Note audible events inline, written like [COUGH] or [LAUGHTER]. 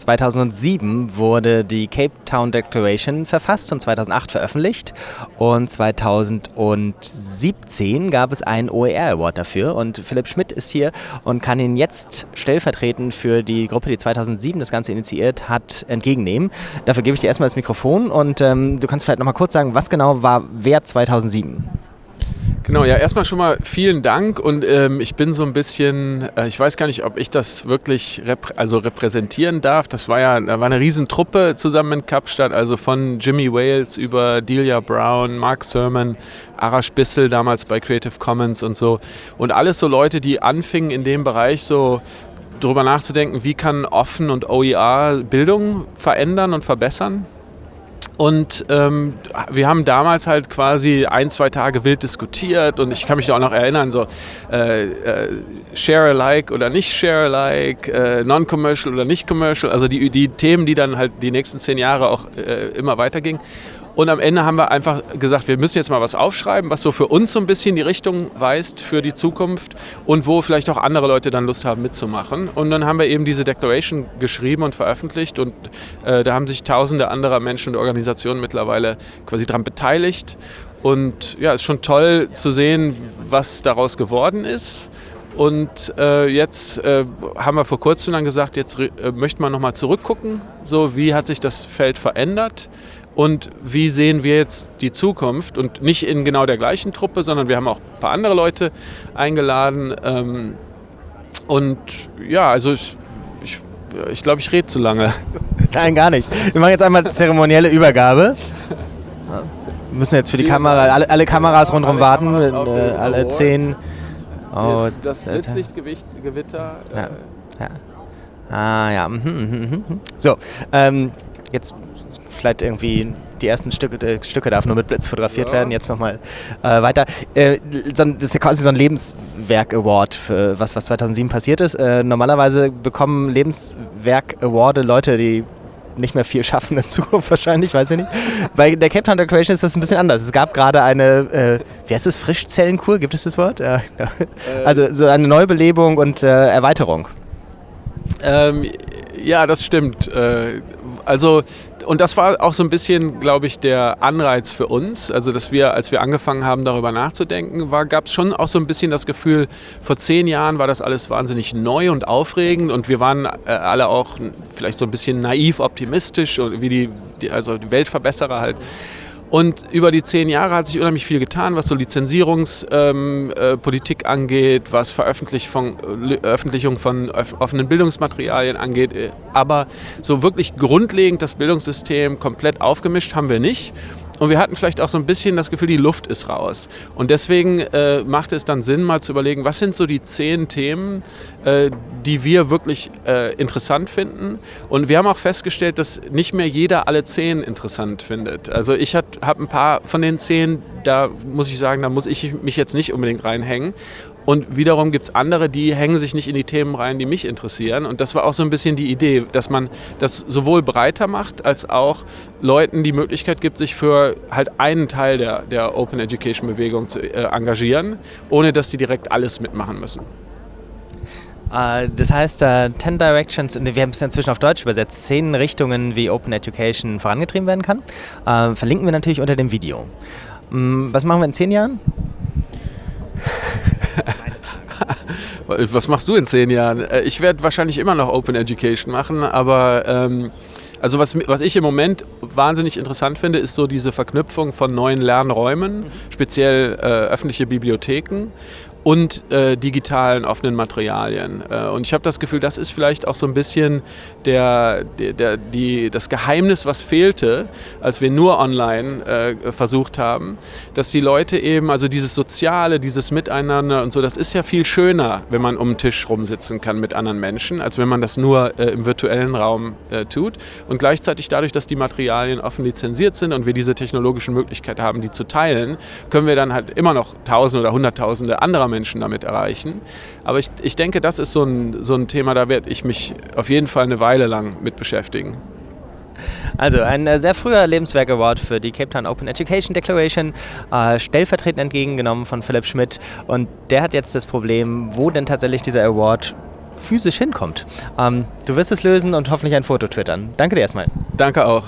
2007 wurde die Cape Town Declaration verfasst und 2008 veröffentlicht. Und 2017 gab es einen OER Award dafür. Und Philipp Schmidt ist hier und kann ihn jetzt stellvertretend für die Gruppe, die 2007 das Ganze initiiert hat, entgegennehmen. Dafür gebe ich dir erstmal das Mikrofon und ähm, du kannst vielleicht nochmal kurz sagen, was genau war wer 2007? Genau, ja, erstmal schon mal vielen Dank und ähm, ich bin so ein bisschen, äh, ich weiß gar nicht, ob ich das wirklich reprä also repräsentieren darf. Das war ja, da war eine Riesentruppe zusammen in Kapstadt, also von Jimmy Wales über Delia Brown, Mark Sermon, Arash Bissell damals bei Creative Commons und so. Und alles so Leute, die anfingen in dem Bereich so darüber nachzudenken, wie kann offen und OER Bildung verändern und verbessern. Und ähm, wir haben damals halt quasi ein, zwei Tage wild diskutiert und ich kann mich auch noch erinnern, so äh, äh, Share alike oder nicht Share alike, äh, Non-Commercial oder nicht Commercial, also die, die Themen, die dann halt die nächsten zehn Jahre auch äh, immer weitergingen. Und am Ende haben wir einfach gesagt, wir müssen jetzt mal was aufschreiben, was so für uns so ein bisschen die Richtung weist für die Zukunft und wo vielleicht auch andere Leute dann Lust haben mitzumachen. Und dann haben wir eben diese Declaration geschrieben und veröffentlicht und äh, da haben sich tausende anderer Menschen und Organisationen mittlerweile quasi daran beteiligt. Und ja, es ist schon toll zu sehen, was daraus geworden ist. Und äh, jetzt äh, haben wir vor kurzem dann gesagt, jetzt äh, möchte man nochmal zurückgucken, so wie hat sich das Feld verändert und wie sehen wir jetzt die Zukunft und nicht in genau der gleichen Truppe, sondern wir haben auch ein paar andere Leute eingeladen. Ähm, und ja, also ich, ich, ich glaube, ich rede zu lange. [LAUGHS] Nein, gar nicht. Wir machen jetzt einmal zeremonielle Übergabe. Wir müssen jetzt für die Kamera, alle, alle Kameras rundherum warten, äh, alle zehn. Oh, das Blitzlichtgewitter. Ja. ja. Ah ja. Mhm, mhm, mhm. So, ähm, jetzt vielleicht irgendwie die ersten Stücke, äh, Stücke darf nur mit Blitz fotografiert ja. werden. Jetzt nochmal äh, weiter. Äh, das ist ja quasi so ein Lebenswerk-Award, für was, was 2007 passiert ist. Äh, normalerweise bekommen Lebenswerk-Award Leute, die nicht mehr viel schaffen in Zukunft [LAUGHS] wahrscheinlich, weiß ich nicht. Bei der Cape Town Decoration ist das ein bisschen anders. Es gab gerade eine, äh, wie heißt es, Frischzellenkur, gibt es das Wort? Ja, ja. Äh. Also so eine Neubelebung und äh, Erweiterung. Ähm, ja, das stimmt. Äh, also und das war auch so ein bisschen, glaube ich, der Anreiz für uns. Also, dass wir, als wir angefangen haben, darüber nachzudenken, gab es schon auch so ein bisschen das Gefühl, vor zehn Jahren war das alles wahnsinnig neu und aufregend und wir waren äh, alle auch vielleicht so ein bisschen naiv optimistisch, wie die, die also die Weltverbesserer halt. Und über die zehn Jahre hat sich unheimlich viel getan, was so Lizenzierungspolitik ähm, äh, angeht, was Veröffentlichung von, Veröffentlichung von offenen Bildungsmaterialien angeht. Aber so wirklich grundlegend das Bildungssystem komplett aufgemischt haben wir nicht. Und wir hatten vielleicht auch so ein bisschen das Gefühl, die Luft ist raus. Und deswegen äh, machte es dann Sinn, mal zu überlegen, was sind so die zehn Themen, äh, die wir wirklich äh, interessant finden. Und wir haben auch festgestellt, dass nicht mehr jeder alle zehn interessant findet. Also ich habe ein paar von den zehn, da muss ich sagen, da muss ich mich jetzt nicht unbedingt reinhängen. Und wiederum gibt es andere, die hängen sich nicht in die Themen rein, die mich interessieren. Und das war auch so ein bisschen die Idee, dass man das sowohl breiter macht, als auch Leuten die Möglichkeit gibt, sich für halt einen Teil der, der Open Education Bewegung zu äh, engagieren, ohne dass die direkt alles mitmachen müssen. Uh, das heißt, uh, 10 Directions, wir haben es inzwischen auf Deutsch übersetzt, zehn Richtungen, wie Open Education vorangetrieben werden kann. Uh, verlinken wir natürlich unter dem Video. Um, was machen wir in zehn Jahren? [LAUGHS] Was machst du in zehn Jahren? Äh, ich werde wahrscheinlich immer noch Open Education machen, aber ähm, also was, was ich im Moment wahnsinnig interessant finde, ist so diese Verknüpfung von neuen Lernräumen, speziell äh, öffentliche Bibliotheken und äh, digitalen offenen Materialien. Äh, und ich habe das Gefühl, das ist vielleicht auch so ein bisschen der, der, der, die, das Geheimnis, was fehlte, als wir nur online äh, versucht haben, dass die Leute eben, also dieses Soziale, dieses Miteinander und so, das ist ja viel schöner, wenn man um den Tisch rumsitzen kann mit anderen Menschen, als wenn man das nur äh, im virtuellen Raum äh, tut. Und gleichzeitig dadurch, dass die Materialien offen lizenziert sind und wir diese technologischen Möglichkeiten haben, die zu teilen, können wir dann halt immer noch Tausende oder Hunderttausende anderer Menschen damit erreichen. Aber ich, ich denke, das ist so ein, so ein Thema, da werde ich mich auf jeden Fall eine Weile lang mit beschäftigen. Also ein äh, sehr früher Lebenswerk Award für die Cape Town Open Education Declaration, äh, stellvertretend entgegengenommen von Philipp Schmidt. Und der hat jetzt das Problem, wo denn tatsächlich dieser Award physisch hinkommt. Ähm, du wirst es lösen und hoffentlich ein Foto twittern. Danke dir erstmal. Danke auch.